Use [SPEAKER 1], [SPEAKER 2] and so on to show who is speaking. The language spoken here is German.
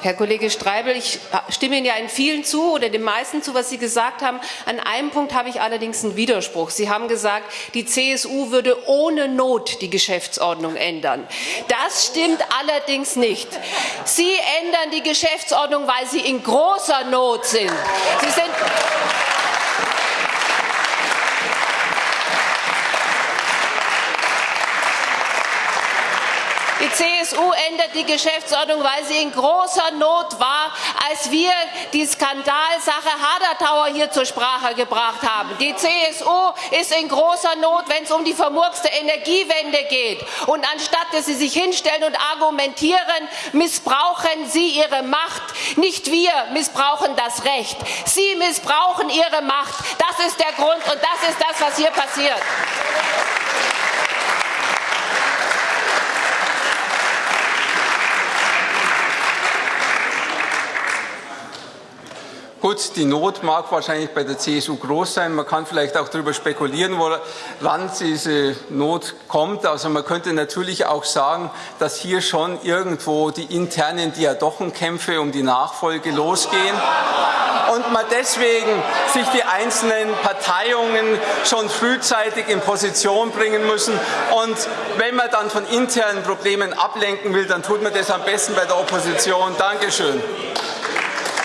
[SPEAKER 1] Herr Kollege Streibel, ich stimme Ihnen ja in vielen zu oder den meisten zu, was Sie gesagt haben. An einem Punkt habe ich allerdings einen Widerspruch. Sie haben gesagt, die CSU würde ohne Not die Geschäftsordnung ändern. Das stimmt allerdings nicht. Sie ändern die Geschäftsordnung, weil Sie in großer Not sind. Sie sind Die CSU ändert die Geschäftsordnung, weil sie in großer Not war, als wir die Skandalsache Hadertauer hier zur Sprache gebracht haben. Die CSU ist in großer Not, wenn es um die vermurkste Energiewende geht. Und anstatt dass sie sich hinstellen und argumentieren, missbrauchen sie ihre Macht. Nicht wir missbrauchen das Recht. Sie missbrauchen ihre Macht. Das ist der Grund und das ist das, was hier passiert.
[SPEAKER 2] Gut, die Not mag wahrscheinlich bei der CSU groß sein. Man kann vielleicht auch darüber spekulieren, woran diese Not kommt. Also man könnte natürlich auch sagen, dass hier schon irgendwo die internen Diadochenkämpfe um die Nachfolge losgehen und man deswegen sich die einzelnen Parteiungen schon frühzeitig in Position bringen müssen. Und wenn man dann von internen Problemen ablenken will, dann tut man das am besten bei der Opposition. Dankeschön.